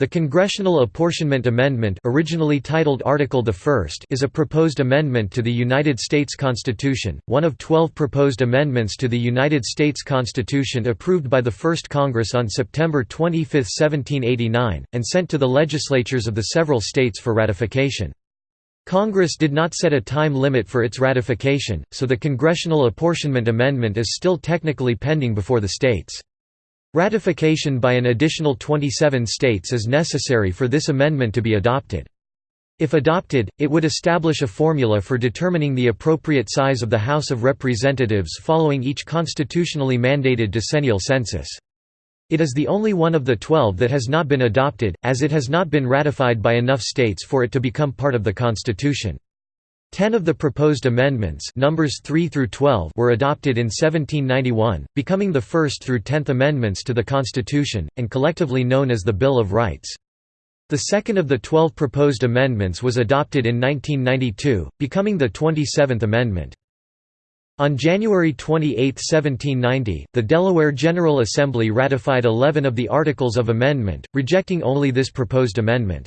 The Congressional Apportionment Amendment originally titled Article I is a proposed amendment to the United States Constitution, one of twelve proposed amendments to the United States Constitution approved by the First Congress on September 25, 1789, and sent to the legislatures of the several states for ratification. Congress did not set a time limit for its ratification, so the Congressional Apportionment Amendment is still technically pending before the states. Ratification by an additional 27 states is necessary for this amendment to be adopted. If adopted, it would establish a formula for determining the appropriate size of the House of Representatives following each constitutionally mandated decennial census. It is the only one of the twelve that has not been adopted, as it has not been ratified by enough states for it to become part of the Constitution. Ten of the proposed amendments numbers 3 through 12 were adopted in 1791, becoming the first through tenth amendments to the Constitution, and collectively known as the Bill of Rights. The second of the twelve proposed amendments was adopted in 1992, becoming the 27th Amendment. On January 28, 1790, the Delaware General Assembly ratified 11 of the Articles of Amendment, rejecting only this proposed amendment.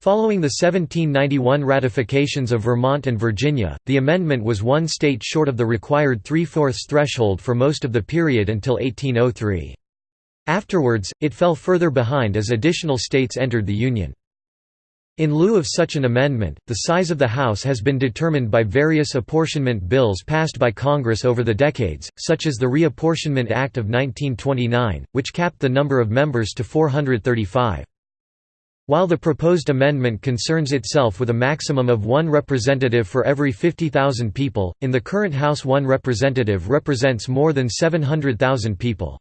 Following the 1791 ratifications of Vermont and Virginia, the amendment was one state short of the required three-fourths threshold for most of the period until 1803. Afterwards, it fell further behind as additional states entered the Union. In lieu of such an amendment, the size of the House has been determined by various apportionment bills passed by Congress over the decades, such as the Reapportionment Act of 1929, which capped the number of members to 435. While the proposed amendment concerns itself with a maximum of one representative for every 50,000 people, in the current House one representative represents more than 700,000 people.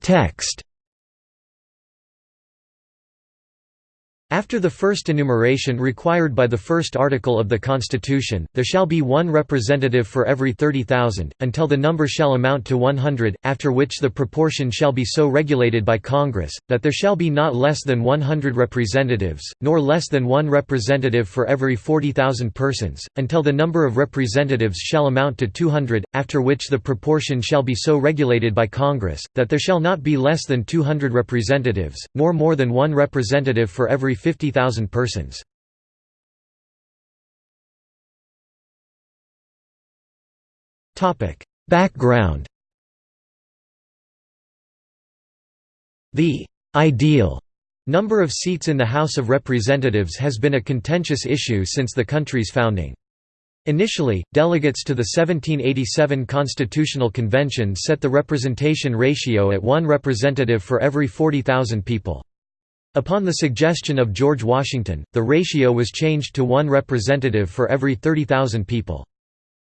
Text After the first enumeration required by the first article of the Constitution, there shall be one representative for every 30,000, until the number shall amount to 100, after which the proportion shall be so regulated by Congress, that there shall be not less than 100 representatives, nor less than one representative for every 40,000 persons, until the number of representatives shall amount to 200, after which the proportion shall be so regulated by Congress, that there shall not be less than 200 representatives, nor more than one representative for every 50,000 persons. Background The «ideal» number of seats in the House of Representatives has been a contentious issue since the country's founding. Initially, delegates to the 1787 Constitutional Convention set the representation ratio at one representative for every 40,000 people. Upon the suggestion of George Washington, the ratio was changed to one representative for every 30,000 people.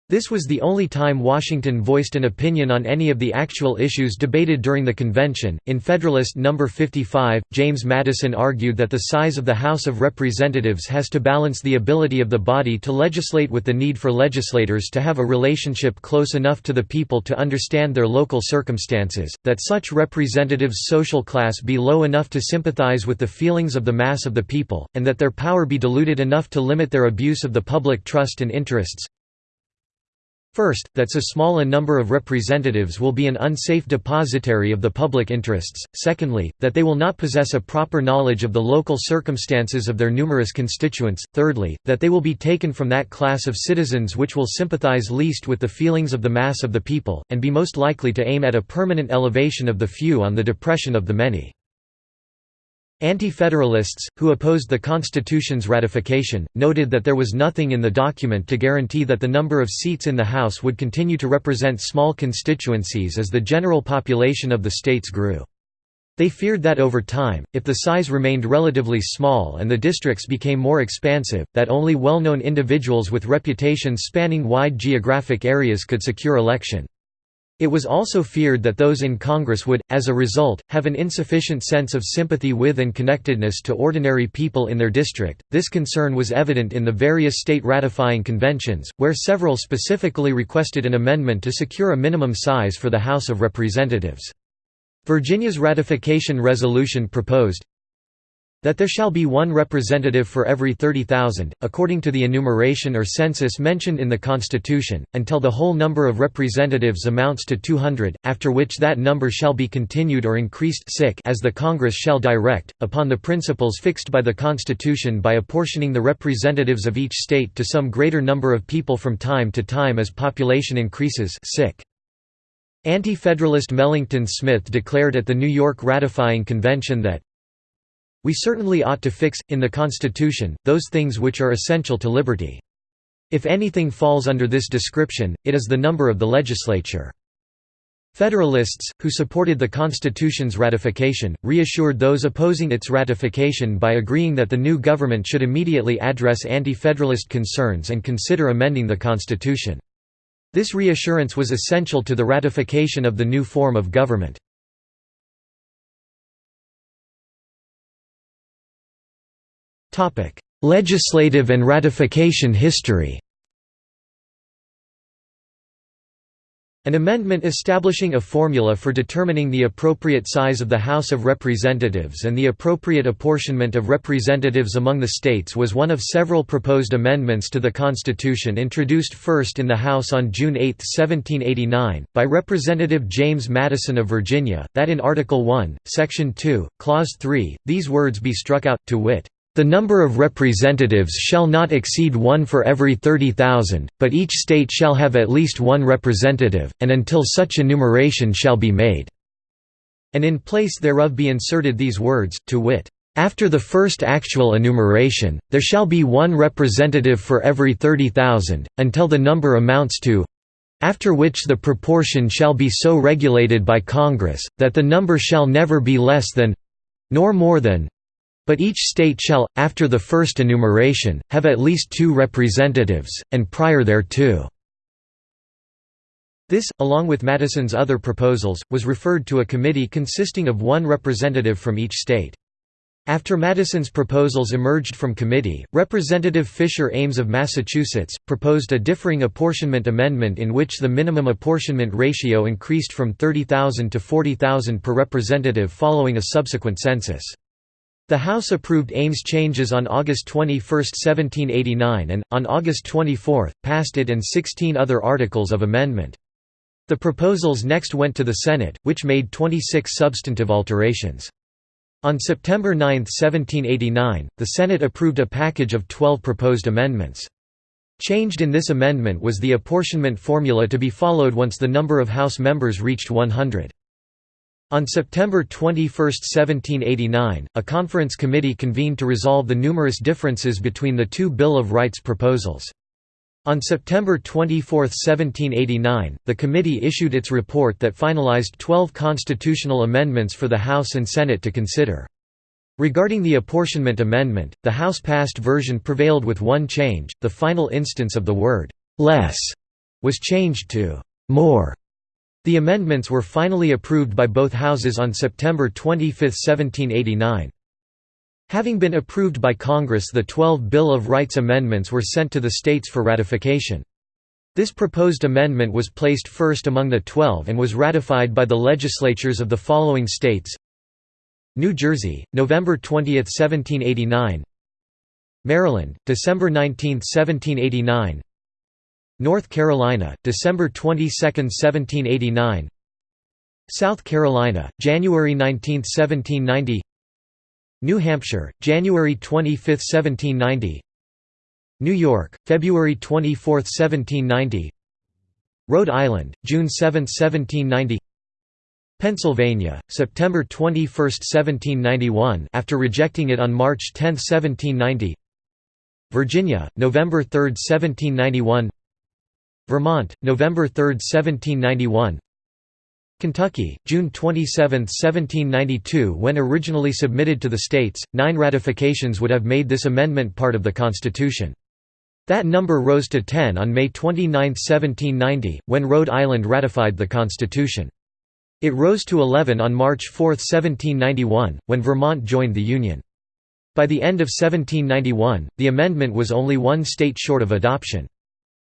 This was the only time Washington voiced an opinion on any of the actual issues debated during the convention. In Federalist No. 55, James Madison argued that the size of the House of Representatives has to balance the ability of the body to legislate with the need for legislators to have a relationship close enough to the people to understand their local circumstances, that such representatives' social class be low enough to sympathize with the feelings of the mass of the people, and that their power be diluted enough to limit their abuse of the public trust and interests. First, that so small a number of representatives will be an unsafe depositary of the public interests, secondly, that they will not possess a proper knowledge of the local circumstances of their numerous constituents, thirdly, that they will be taken from that class of citizens which will sympathize least with the feelings of the mass of the people, and be most likely to aim at a permanent elevation of the few on the depression of the many. Anti-federalists, who opposed the Constitution's ratification, noted that there was nothing in the document to guarantee that the number of seats in the House would continue to represent small constituencies as the general population of the states grew. They feared that over time, if the size remained relatively small and the districts became more expansive, that only well-known individuals with reputations spanning wide geographic areas could secure election. It was also feared that those in Congress would, as a result, have an insufficient sense of sympathy with and connectedness to ordinary people in their district. This concern was evident in the various state ratifying conventions, where several specifically requested an amendment to secure a minimum size for the House of Representatives. Virginia's ratification resolution proposed That there shall be one representative for every 30,000, according to the enumeration or census mentioned in the Constitution, until the whole number of representatives amounts to 200, after which that number shall be continued or increased as the Congress shall direct, upon the principles fixed by the Constitution by apportioning the representatives of each state to some greater number of people from time to time as population increases Anti-Federalist Melancton Smith declared at the New York ratifying convention that we certainly ought to fix, in the Constitution, those things which are essential to liberty. If anything falls under this description, it is the number of the legislature. Federalists, who supported the Constitution's ratification, reassured those opposing its ratification by agreeing that the new government should immediately address anti-Federalist concerns and consider amending the Constitution. This reassurance was essential to the ratification of the new form of government. Legislative and ratification history. An amendment establishing a formula for determining the appropriate size of the House of Representatives and the appropriate apportionment of representatives among the states was one of several proposed amendments to the Constitution introduced first in the House on June 8, 1789, by Representative James Madison of Virginia, that in Article 1, Section 2, Clause 3, these words be struck out, to wit, the number of representatives shall not exceed one for every thirty thousand, but each state shall have at least one representative, and until such enumeration shall be made." And in place thereof be inserted these words, to wit, "...after the first actual enumeration, there shall be one representative for every thirty thousand, until the number amounts to after which the proportion shall be so regulated by Congress, that the number shall never be less than nor more than but each state shall, after the first enumeration, have at least two representatives, and prior thereto. This, along with Madison's other proposals, was referred to a committee consisting of one representative from each state. After Madison's proposals emerged from committee, Representative Fisher Ames of Massachusetts, proposed a differing apportionment amendment in which the minimum apportionment ratio increased from 30,000 to 40,000 per representative following a subsequent census. The House approved Ames' changes on August 21, 1789 and, on August 24, passed it and 16 other articles of amendment. The proposals next went to the Senate, which made 26 substantive alterations. On September 9, 1789, the Senate approved a package of 12 proposed amendments. Changed in this amendment was the apportionment formula to be followed once the number of House members reached 100. On September 21, 1789, a conference committee convened to resolve the numerous differences between the two Bill of Rights proposals. On September 24, 1789, the committee issued its report that finalized 12 constitutional amendments for the House and Senate to consider. Regarding the apportionment amendment, the House-passed version prevailed with one change, the final instance of the word «less» was changed to «more» The amendments were finally approved by both houses on September 25, 1789. Having been approved by Congress the 12 Bill of Rights amendments were sent to the states for ratification. This proposed amendment was placed first among the 12 and was ratified by the legislatures of the following states New Jersey, November 20, 1789 Maryland, December 19, 1789 North Carolina, December 22, 1789 South Carolina, January 19, 1790 New Hampshire, January 25, 1790 New York, February 24, 1790 Rhode Island, June 7, 1790 Pennsylvania, September 21, 1791 after rejecting it on March 10, 1790 Virginia, November 3, 1791 Vermont, November 3, 1791 Kentucky, June 27, 1792 When originally submitted to the states, nine ratifications would have made this amendment part of the Constitution. That number rose to 10 on May 29, 1790, when Rhode Island ratified the Constitution. It rose to 11 on March 4, 1791, when Vermont joined the Union. By the end of 1791, the amendment was only one state short of adoption.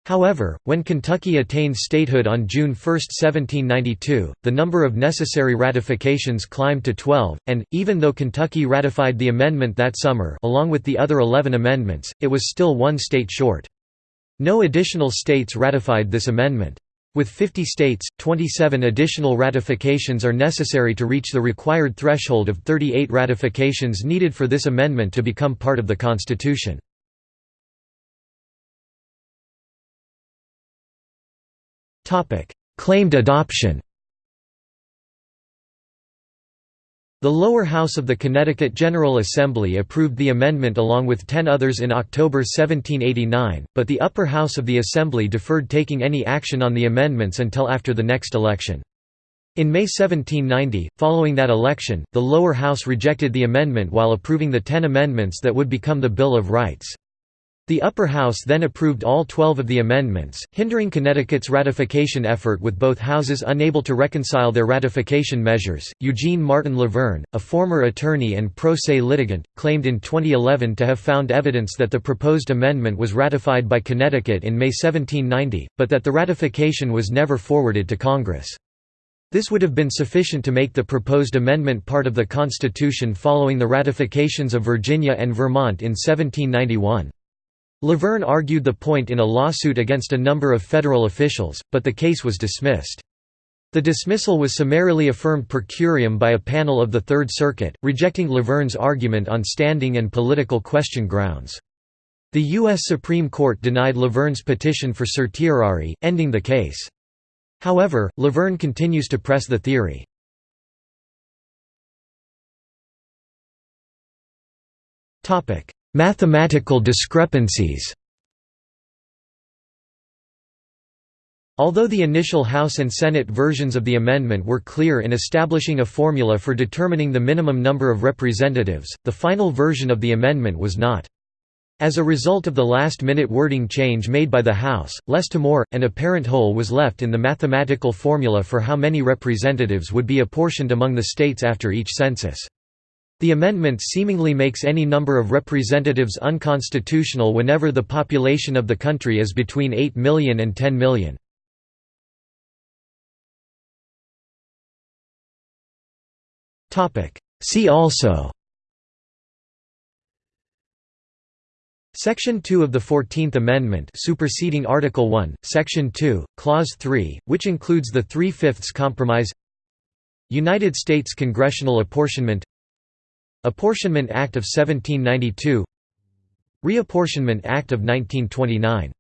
However, when Kentucky attained statehood on June 1, 1792, the number of necessary ratifications climbed to 12, and, even though Kentucky ratified the amendment that summer along with the other 11 amendments, it was still one state short. No additional states ratified this amendment. With 50 states, 27 additional ratifications are necessary to reach the required threshold of 38 ratifications needed for this amendment to become part of the Constitution. Claimed adoption The lower house of the Connecticut General Assembly approved the amendment along with ten others in October 1789, but the upper house of the Assembly deferred taking any action on the amendments until after the next election. In May 1790, following that election, the lower house rejected the amendment while approving the ten amendments that would become the Bill of Rights. The upper house then approved all 12 of the amendments, hindering Connecticut's ratification effort with both houses unable to reconcile their ratification measures. Eugene Martin LaVergne, a former attorney and pro se litigant, claimed in 2011 to have found evidence that the proposed amendment was ratified by Connecticut in May 1790, but that the ratification was never forwarded to Congress. This would have been sufficient to make the proposed amendment part of the Constitution following the ratifications of Virginia and Vermont in 1791. LaVergne argued the point in a lawsuit against a number of federal officials, but the case was dismissed. The dismissal was summarily affirmed per curiam by a panel of the Third Circuit, rejecting LaVergne's argument on standing and political question grounds. The U.S. Supreme Court denied LaVergne's petition for certiorari, ending the case. However, LaVergne continues to press the theory. Mathematical discrepancies Although the initial House and Senate versions of the amendment were clear in establishing a formula for determining the minimum number of representatives, the final version of the amendment was not. As a result of the last-minute wording change made by the House, less to more, an apparent hole was left in the mathematical formula for how many representatives would be apportioned among the states after each census. The amendment seemingly makes any number of representatives unconstitutional whenever the population of the country is between 8 million and 10 million. See also Section 2 of the Fourteenth Amendment superseding Article 1, Section 2, Clause 3, which includes the Three-Fifths Compromise United States congressional apportionment Apportionment Act of 1792 Reapportionment Act of 1929